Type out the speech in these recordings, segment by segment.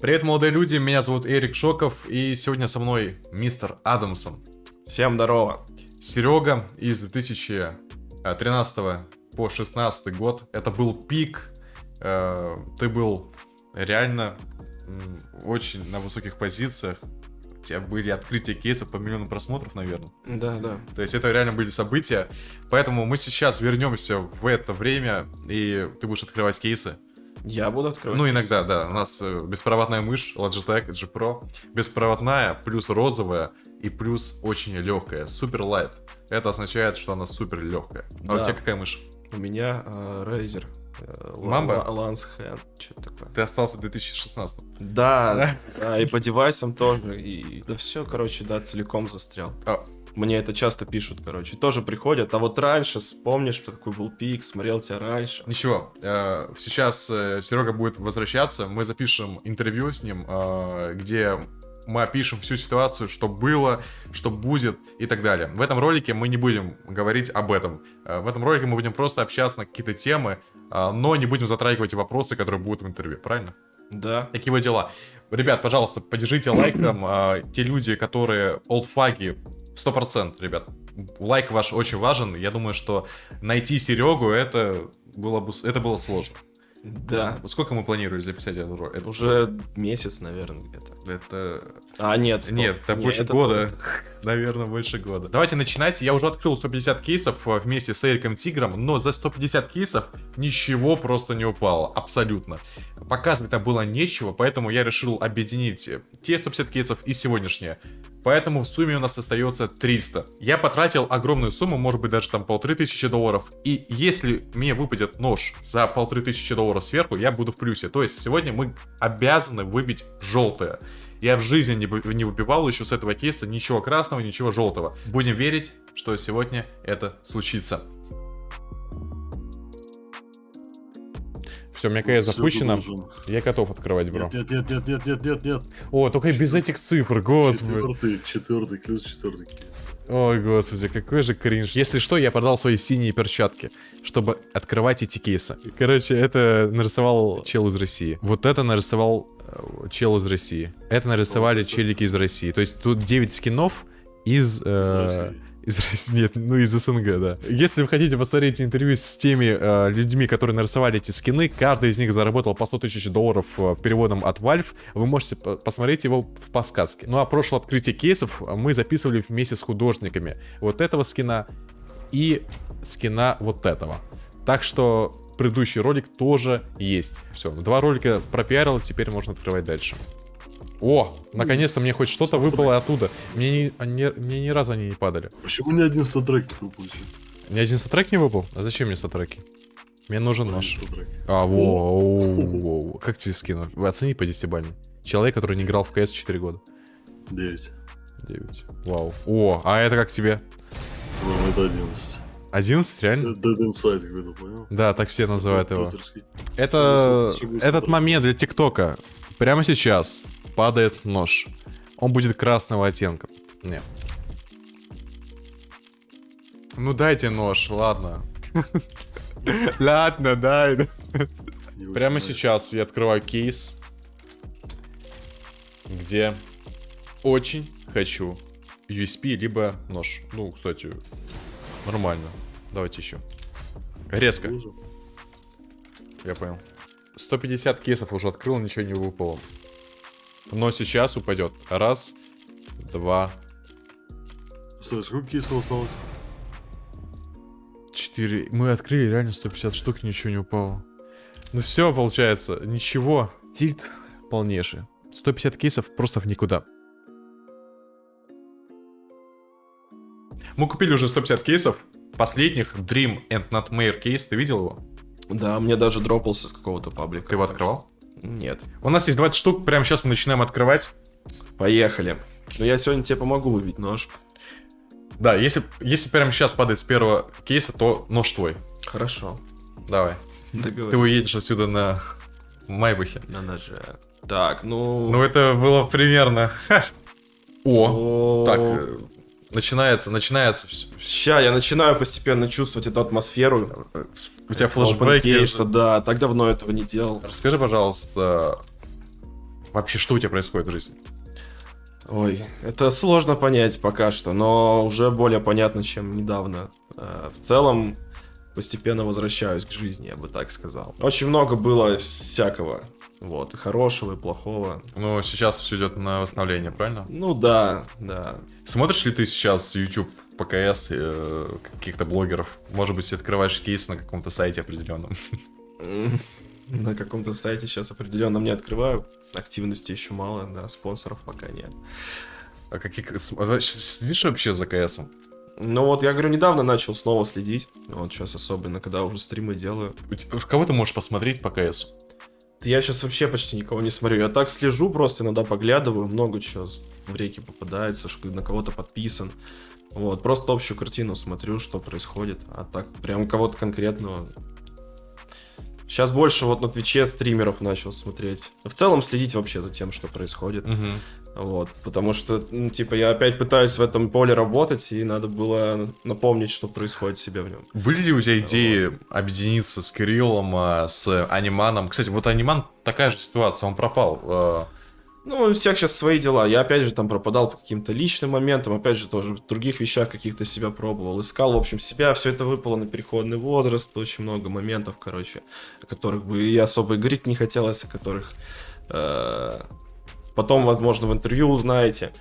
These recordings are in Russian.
Привет, молодые люди, меня зовут Эрик Шоков, и сегодня со мной мистер Адамсон. Всем здорово. Серега из 2013 по 16 год. Это был пик. Э, Ты был реально очень на высоких позициях. У тебя были открытия кейсов по миллиону просмотров, наверное. Да, да. То есть это реально были события. Поэтому мы сейчас вернемся в это время, и ты будешь открывать кейсы. Я буду открывать. Ну, иногда, да. У нас э, беспроводная мышь Logitech G Pro. Беспроводная, плюс розовая и плюс очень легкая. Супер лайт. Это означает, что она супер легкая. А у Да. тебя какая мышь? У меня э, Razer. э, Mamba? Ла- Lance Hand. Что такое? Ты остался в 2016. Да, да, и по девайсам тоже. И да все, короче, да, целиком застрял. А. Мне это часто пишут, короче. Тоже приходят. А вот раньше, вспомнишь, что такой был пик, смотрел тебя раньше. Ничего, э, сейчас Серега будет возвращаться, мы запишем интервью с ним, э, где мы опишем всю ситуацию, что было, что будет и так далее. В этом ролике мы не будем говорить об этом. Э, В этом ролике мы будем просто общаться на какие-то темы, э, но не будем затрагивать вопросы, которые будут в интервью, правильно? Да. Такие вот дела. Ребят, пожалуйста, поддержите лайком. те люди, которые олдфаги, 100%, ребят. Лайк ваш очень важен. Я думаю, что найти Серегу, это было, бы, это было сложно. Да. Сколько мы планировали записать этот ролик? Уже месяц, наверное, где-то. это- А, нет, стоп. Нет, это Не, больше это года. только- Наверное, больше года. Давайте начинать. Я уже открыл 150 кейсов э, вместе с Эриком Тигром, но за 150 кейсов ничего просто не упало. Абсолютно. Показывать там было нечего, поэтому я решил объединить те 150 кейсов и сегодняшние. Поэтому в сумме у нас остается 300. Я потратил огромную сумму, может быть даже там полторы тысячи долларов. И если мне выпадет нож за полторы тысячи долларов сверху, я буду в плюсе. То есть сегодня мы обязаны выбить желтое. Я в жизни не, не выбивал еще с этого кейса ничего красного, ничего желтого. Будем верить, что сегодня это случится. Все, у меня КС запущено. Я готов открывать, бро. Нет, нет, нет, нет, нет, нет, нет. О, только без этих цифр, господи. Четвертый, четвертый, плюс четвертый кейс. Ой, господи, какой же кринж. Если что, я продал свои синие перчатки, чтобы открывать эти кейсы. Короче, это нарисовал чел из России. Вот это нарисовал э, чел из России. Это нарисовали челики из России. То есть тут 9 скинов из... э, из России, нет, ну из СНГ, да. Если вы хотите посмотреть интервью с теми э, людьми, которые нарисовали эти скины, каждый из них заработал по 100 тысяч долларов э, переводом от Valve, вы можете по- посмотреть его в подсказке. Ну а прошлое открытие кейсов мы записывали вместе с художниками вот этого скина и скина вот этого. Так что предыдущий ролик тоже есть. Все, два ролика пропиарил, теперь можно открывать дальше. О, наконец-то мне хоть что-то выпало оттуда. Мне ни, они- мне ни разу они не падали. Почему ни один статрек не выпустил? Ни один сатрек не выпал? А зачем мне сатреки? Мне нужен статрек. А, во, оу, воу. Как тебе скину? Вы оцени по 10 Человек, который не играл в КС 4 года. Девять. 9. Вау. О, а это как тебе? Ну, это одиннадцать. 11, реально? Dead Inside какой-то, понял? Да, так все называют его. Это этот момент для ТикТока. Прямо сейчас падает нож. Он будет красного оттенка. Не. Ну дайте нож, ладно. Ладно, дай. Прямо сейчас я открываю кейс, где очень хочу USP, либо нож. Ну, кстати, нормально. Давайте еще. Резко, я понял. 150 кейсов уже открыл, ничего не выпало. Но сейчас упадет. Раз, два, Стой, сколько кейсов осталось? четыре. Мы открыли реально 150 штук, ничего не упало. Ну все, получается, ничего. Тильт полнейший. 150 кейсов просто в никуда. Мы купили уже 150 кейсов. Последних Dream and Nightmare кейс. Ты видел его? Да, мне даже дропался с какого-то паблика. Ты его открывал? Нет. У нас есть 20 штук. Прямо сейчас мы начинаем открывать. Поехали. Ну, я сегодня тебе помогу выбить нож. Да, если, если прямо сейчас падает с первого кейса, то нож твой. Хорошо. Давай. Ты уедешь отсюда на Майбахе. На ноже. Так, ну... Ну, это было примерно... О, так, начинается, начинается. Ща, я начинаю постепенно чувствовать эту атмосферу. У тебя флешбеки. Опенкейса, да, так давно этого не делал. Расскажи, пожалуйста, вообще, что у тебя происходит в жизни? Ой, это сложно понять пока что, но уже более понятно, чем недавно. Э, В целом, постепенно возвращаюсь к жизни, я бы так сказал. Очень много было всякого. Вот, и хорошего, и плохого. Ну, сейчас все идет на восстановление, правильно? Ну да, да. Смотришь ли ты сейчас YouTube, ПКС, э, каких-то блогеров? Может быть, открываешь кейс на каком-то сайте определенном? На каком-то сайте сейчас определенно не открываю. Активности еще мало, да, спонсоров пока нет. А какие... с- а Следишь вообще за КСом? Ну вот, я говорю, недавно начал снова следить. Вот сейчас особенно, когда уже стримы делаю. У тебя- Кого ты можешь посмотреть по КСу? Я сейчас вообще почти никого не смотрю. Я так слежу, просто иногда поглядываю, много чего в реке попадается, что на кого-то подписан. Вот, просто общую картину смотрю, что происходит. А так, прям кого-то конкретного. Сейчас больше вот на Твиче стримеров начал смотреть. В целом следить вообще за тем, что происходит. Мгм. Вот, потому что, ну, типа, я опять пытаюсь в этом поле работать, и надо было напомнить, что происходит себе в нем. Были ли у тебя идеи объединиться с Кириллом, а, с Аниманом? Кстати, вот Аниман такая же ситуация, он пропал. Ну, у всех сейчас свои дела. Я опять же там пропадал по каким-то личным моментам, опять же тоже в других вещах каких-то себя пробовал, искал, в общем, себя. Все это выпало на переходный возраст, очень много моментов, короче, о которых бы и особо и говорить не хотелось, о которых э, потом, возможно, в интервью узнаете.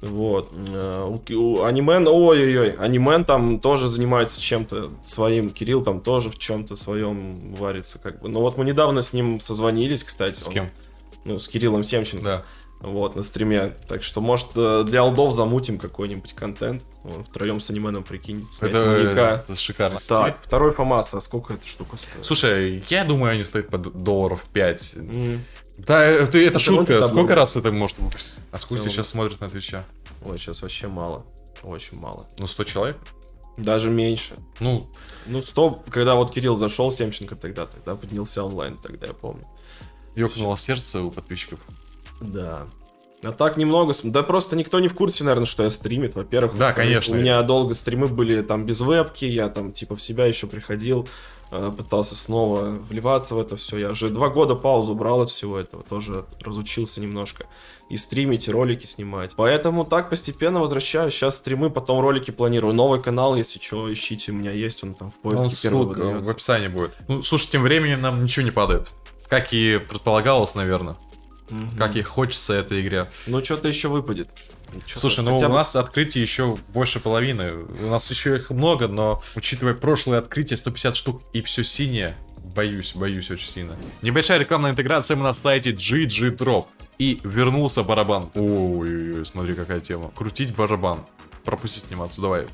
Вот. Э, У, у Анимен, ой-ой-ой, Анимен там тоже занимается чем-то своим, Кирилл там тоже в чем-то своем варится, как бы. Но вот мы недавно с ним созвонились, кстати. С он- кем? Ну, с Кириллом Семченко. Да. Вот, на стриме. Так что, может, э, для алдов замутим какой-нибудь контент. Вон, втроем с анименом, прикинь, Это, это шикарно. Так, второй ФАМАС, а сколько эта штука стоит? Слушай, я думаю, они стоят под долларов 5. М, Да, это, это Это шутка. Сколько давно. раз это может выпустить? А сколько сейчас смотрят на Твича? Ой, сейчас вообще мало. Очень мало. Ну, 100 человек? Даже меньше. Ну, Ну, стоп, когда вот Кирилл зашел, Семченко тогда, тогда поднялся онлайн, тогда я помню. Ёкнуло сердце у подписчиков. Да. А так немного, да просто никто не в курсе, наверное, что я стримит, во-первых. Да, конечно. У меня долго стримы были там без вебки, я там типа в себя еще приходил, э, пытался снова вливаться в это все. Я уже два года паузу брал от всего этого, тоже разучился немножко. И стримить, и ролики снимать. Поэтому так постепенно возвращаюсь. Сейчас стримы, потом ролики планирую. Новый канал, если что, ищите, у меня есть, он там в поиске Он ссылка в описании будет. Ну, слушай, тем временем нам ничего не падает. Как и предполагалось, наверное. Мгм. Как и хочется этой игре. Ну, что-то еще выпадет. Чё-то Слушай, ну у бы- нас открытий еще больше половины. У нас еще их много, но учитывая прошлое открытие, 150 штук и все синее, боюсь, боюсь очень сильно. Небольшая рекламная интеграция мы на сайте GG Drop. И вернулся барабан. Ой, смотри, какая тема. Крутить барабан. Пропустить анимацию, давай.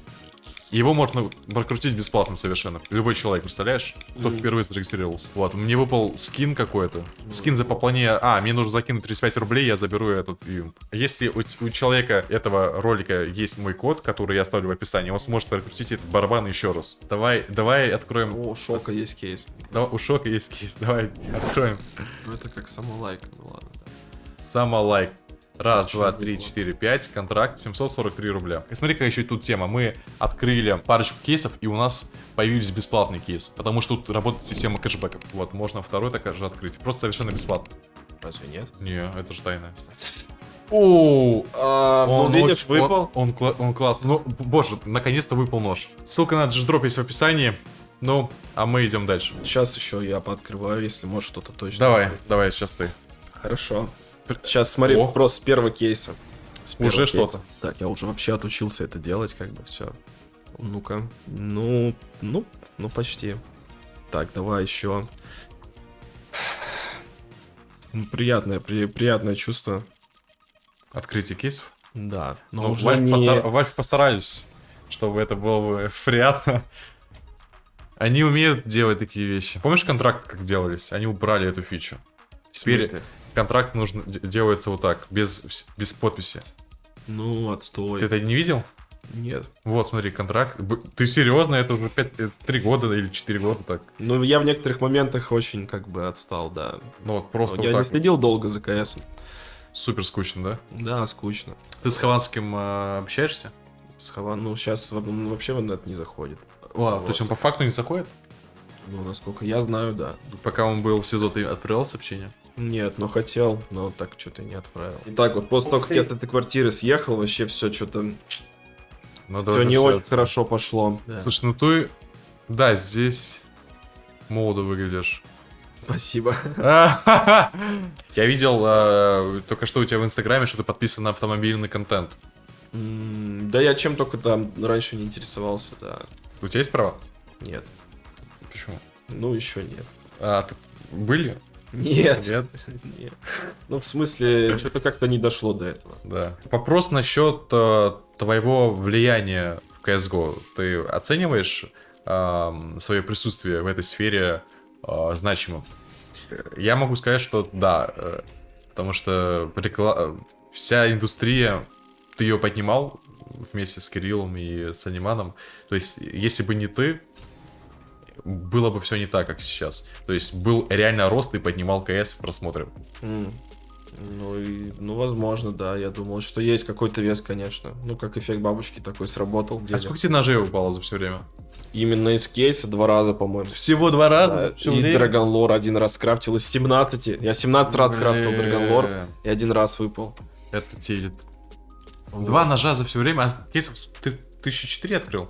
Его можно прокрутить бесплатно совершенно. Любой человек, представляешь? Кто Мгм. впервые зарегистрировался. Вот, мне выпал скин какой-то. Скин за пополнение... А, мне нужно закинуть 35 рублей, я заберу этот юмп. Если у, у человека этого ролика есть мой код, который я оставлю в описании, он сможет прокрутить этот барабан еще раз. Давай, давай откроем... О, шока есть кейс. Давай, у Шока есть кейс, давай откроем. Ну, это как самолайк, ну ладно. да. Самолайк. Раз, Очень два, три, четыре, пять. Контракт 743 рубля. И смотри, какая еще тут тема. Мы открыли парочку кейсов, и у нас появились бесплатные кейсы. Потому что тут работает система кэшбэков. Вот, можно второй такой же открыть. Просто совершенно бесплатно. Разве нет? Не, это же тайна. О, А, он, ну, видишь, очень- выпал. Он, он, он классный. Ну, боже, наконец-то выпал нож. Ссылка на G-Drop есть в описании. Ну, а мы идем дальше. Сейчас еще я пооткрываю, если может что-то точно. Давай, давай, сейчас ты. Хорошо. Сейчас смотри, О. просто с первого кейса. С первого Уже кейса. что-то. Так, я уже вообще отучился это делать, как бы все. Ну-ка. Ну, ну, ну почти. Так, давай еще. Ну, Приятное, при- приятное чувство. Открытие кейсов. Да. Но Ну, уже Valve, не... постар- Valve постарались, чтобы это было бы приятно. Они умеют делать такие вещи. Помнишь контракт, как делались? Они убрали эту фичу. Теперь? Контракт нужно де- делается вот так, без, без подписи. Ну, отстой. Ты это не видел? Нет. Вот, смотри, контракт. Ты серьезно? Это уже 3 года или 4 года так. Ну, я в некоторых моментах очень как бы отстал, да. Ну вот просто я вот не следил долго за КС. Супер скучно, да? Да, скучно. Ты с Хованским э, общаешься? С Хаван, ну, сейчас вообще в инет не заходит. Ладно, Вот. то есть он по факту не заходит? Ну, насколько я знаю, да. Пока он был в СИЗО, ты отправлял сообщение? Нет, но хотел, но так что-то не отправил. Итак, вот после того, как я с этой квартиры съехал, вообще все что-то все не очень хорошо пошло. Да. Слушай, ну ты... Да, здесь молодо выглядишь. Спасибо. Я видел э, только что у тебя в Инстаграме, что ты подписан на автомобильный контент. М, Да я чем только там раньше не интересовался, да. У тебя есть права? Нет. Почему? Ну, еще нет. А, ты- были? Нет. Нет? Нет. Ну, в смысле, что-то как-то не дошло до этого. Да. Вопрос насчет э, твоего влияния в CSGO. Ты оцениваешь свое присутствие в этой сфере э, значимым? Я могу сказать, что да, э, потому что прикла- э, вся индустрия, ты ее поднимал вместе с Кириллом и с Аниманом. То есть, если бы не ты, было бы все не так, как сейчас. То есть, был реально рост и поднимал КС в просмотре. М. Ну, и, ну, возможно, да. Я думал, что есть какой-то вес, конечно. Ну, как эффект бабочки такой сработал. А сколько тебе ножей упало за все время? Именно из кейса два раза, по-моему. Всего два Да, и Dragon Lore один раз крафтил из 17. Я 17 раз крафтил Lore, и один раз выпал. Это телит. Два ножа за все время, а кейсов ты 1004 открыл?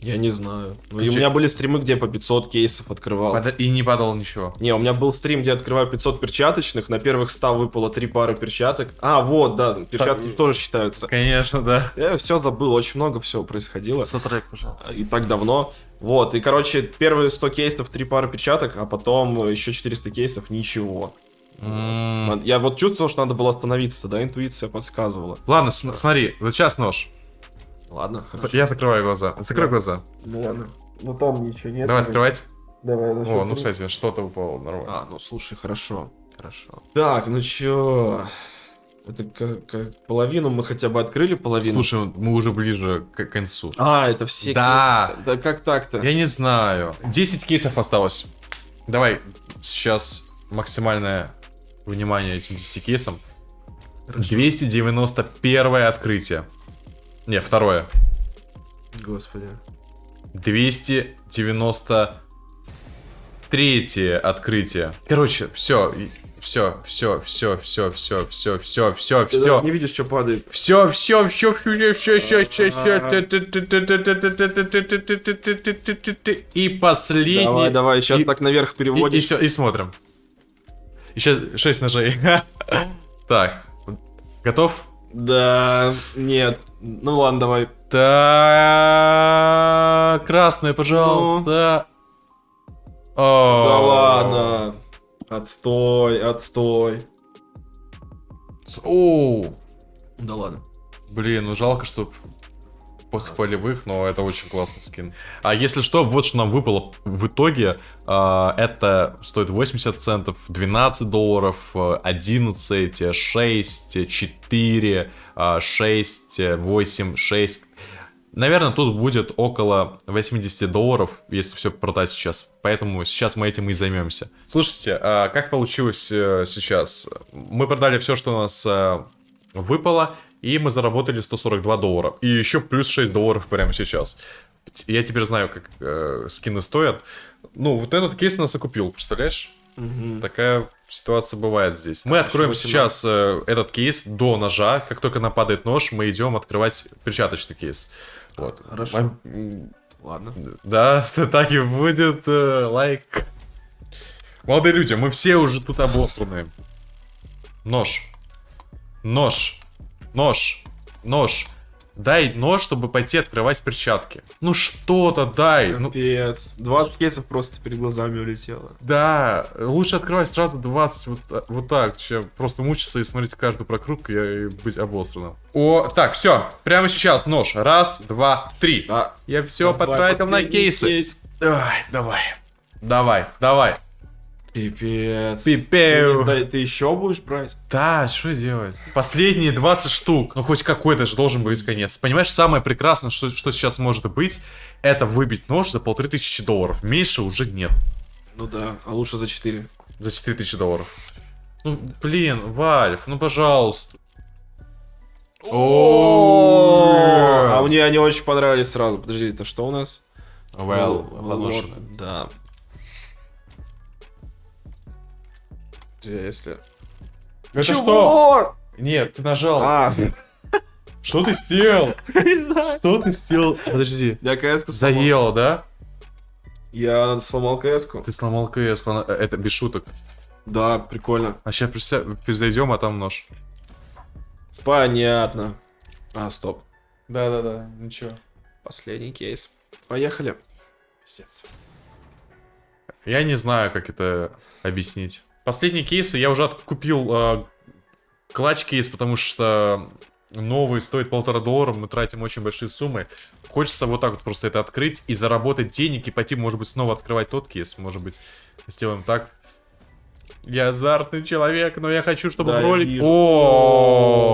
Я не знаю. Ну, и Подожди. у меня были стримы, где по 500 кейсов открывал. И не падало ничего. Не, у меня был стрим, где я открываю 500 перчаточных, на первых 100 выпало 3 пары перчаток. А, вот, да, перчатки Так, тоже считаются. Конечно, да. Я все забыл, очень много всего происходило. Сотрек, пожалуйста. И так давно. Вот, и, короче, первые 100 кейсов, 3 пары перчаток, а потом еще 400 кейсов, ничего. М. Я вот чувствовал, что надо было остановиться, да, интуиция подсказывала. Ладно, смотри, вот сейчас нож. Ладно, хорошо. Я закрываю глаза. Закрой Да. глаза. Ну ладно. Ну там ничего нет. Давай открывать. Давай, на О, ну, три. кстати, что-то упало нормально. А, ну слушай, хорошо. Хорошо. Так, ну чё? Это как, как половину мы хотя бы открыли, половину. Слушай, мы уже ближе к концу. А, это все Да. кейсы. Да как так-то? Я не знаю. 10 кейсов осталось. Давай сейчас максимальное внимание этим 10 кейсам. 291 открытие. Не, второе. Господи. 293 открытие. Короче, все, все, все, все, все, все, все, все, все, Ты все. не видишь, что падает. Все, все, все, все, все, все, все, все. И последний. Давай, давай, сейчас так наверх переводишь. и смотрим. Еще 6 ножей. Так. Готов? Да, нет. Ну ладно, давай. Так. Красное, пожалуйста. Да О. ладно. Отстой, отстой. Оу. Да ладно. Блин, ну жалко, что после полевых, но это очень классный скин. А если что, вот что нам выпало в итоге. а, это стоит 80 центов, 12 долларов, а, 11, 6, 4, а, 6, 8, 6. Наверное, тут будет около 80 долларов, если все продать сейчас. Поэтому сейчас мы этим и займемся. Слушайте, а как получилось э, сейчас? Мы продали все, что у нас э, выпало, и мы заработали 142 доллара. И еще плюс 6 долларов прямо сейчас. Я теперь знаю, как э, скины стоят. Ну, вот этот кейс нас окупил, представляешь? Мгм. Такая ситуация бывает здесь. Мы откроем 18. сейчас э, этот кейс до ножа. Как только нападает нож, мы идем открывать перчаточный кейс. Вот. Хорошо. М- м, Ладно. Да, так и будет. э, Лайк. Молодые люди, мы все уже тут обосранные. Нож. Нож. Нож. Нож. Дай нож, чтобы пойти открывать перчатки. Ну что-то дай. Ну, Капец. 20 кейсов просто перед глазами улетело. да, лучше открывать сразу 20 вот, та- вот так, чем просто мучиться и смотреть каждую прокрутку и быть обосранным. О, так, все, прямо сейчас нож. Раз, два, три. Да. Я все Давай, потратил на кейсы. кейс. Давай, давай. Давай, давай. Пипец. Ты, не сдай- ты еще будешь брать? Да, что делать? Последние 20 штук. Ну, хоть какой-то же должен быть конец. Понимаешь, самое прекрасное, что, что сейчас может быть, это выбить нож за полторы тысячи долларов. Меньше уже нет. Ну да, а лучше за 4. За 4000 долларов. Ну, блин, Вальф, ну, пожалуйста. А мне они очень понравились сразу. Подожди, это что у нас? Well, Ну, подложено. вот, Да. Если... Это Чего? Нет, ты нажал. А, Что ты сделал? не знаю. Что ты сделал? Подожди. Я кс Заело, да? Я сломал кс -ку. Ты сломал КС, она- э, это без шуток. Да, прикольно. А сейчас произойдем, а там нож. Понятно. А, стоп. Да-да-да, ничего. Последний кейс. Поехали. Пиздец. Я не знаю, как это объяснить. Последние кейсы я уже откупил э, клатч кейс, потому что новый стоит полтора доллара, мы тратим очень большие суммы. Хочется вот так вот просто это открыть и заработать денег и пойти, может быть, снова открывать тот кейс. Может быть, сделаем так. Я азартный человек, но я хочу, чтобы Да, ролик... О,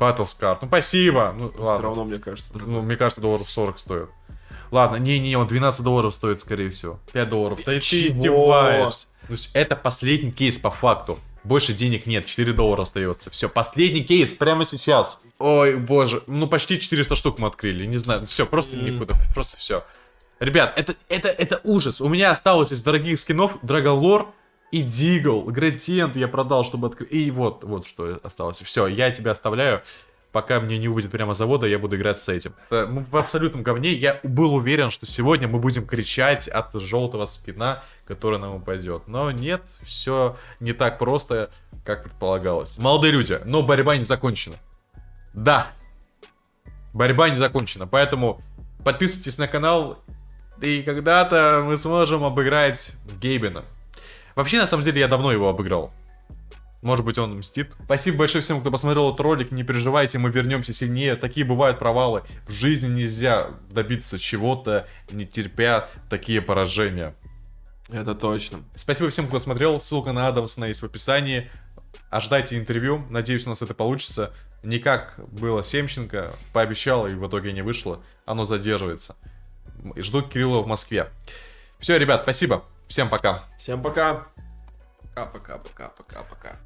Battlescar. Ну, спасибо. Ну, Все ладно. равно, мне кажется, Ну, мне кажется, долларов 40 стоит. Ладно, не-не, он 12 долларов стоит, скорее всего. 5 долларов. Да ты издеваешься. Есть это последний кейс по факту. Больше денег нет, 4 доллара остается. Все, последний кейс прямо сейчас. Ой, боже, ну почти 400 штук мы открыли, не знаю. Все, просто М. никуда, просто все. Ребят, это, это, это ужас. У меня осталось из дорогих скинов Драголор и Дигл. Градиент я продал, чтобы открыть. И вот, вот что осталось. Все, я тебя оставляю. Пока мне не увидят прямо завода, я буду играть с этим. Э, Мы в абсолютном говне. Я был уверен, что сегодня мы будем кричать от желтого скина, который нам упадет. Но нет, все не так просто, как предполагалось. Молодые люди, но борьба не закончена. Да, борьба не закончена, поэтому подписывайтесь на канал, и когда-то мы сможем обыграть Гейбена. Вообще, на самом деле, я давно его обыграл. Может быть, он мстит. Спасибо большое всем, кто посмотрел этот ролик. Не переживайте, мы вернемся сильнее. Такие бывают провалы. В жизни нельзя добиться чего-то, не терпя такие поражения. Это точно. Спасибо всем, кто смотрел. Ссылка на Адамсона есть в описании. Ожидайте интервью. Надеюсь, у нас это получится. Не как было Семченко. Пообещал, и в итоге не вышло. Оно задерживается. Жду Кирилла в Москве. Все, ребят, спасибо. Всем пока. Всем пока. Пока-пока-пока-пока-пока.